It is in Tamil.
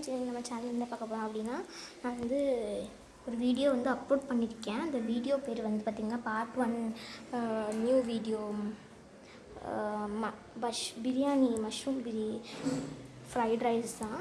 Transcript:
ஃப்ரெண்ட்ஸ் இன்றைக்கி நம்ம சேனல் என்ன பார்க்க போகிறோம் அப்படின்னா நான் வந்து ஒரு வீடியோ வந்து அப்லோட் பண்ணியிருக்கேன் அந்த வீடியோ பேர் வந்து பார்த்திங்கன்னா பார்ட் ஒன் நியூ வீடியோ ம பஷ் பிரியாணி மஷ்ரூம் பிரி ஃப்ரைட் ரைஸ் தான்.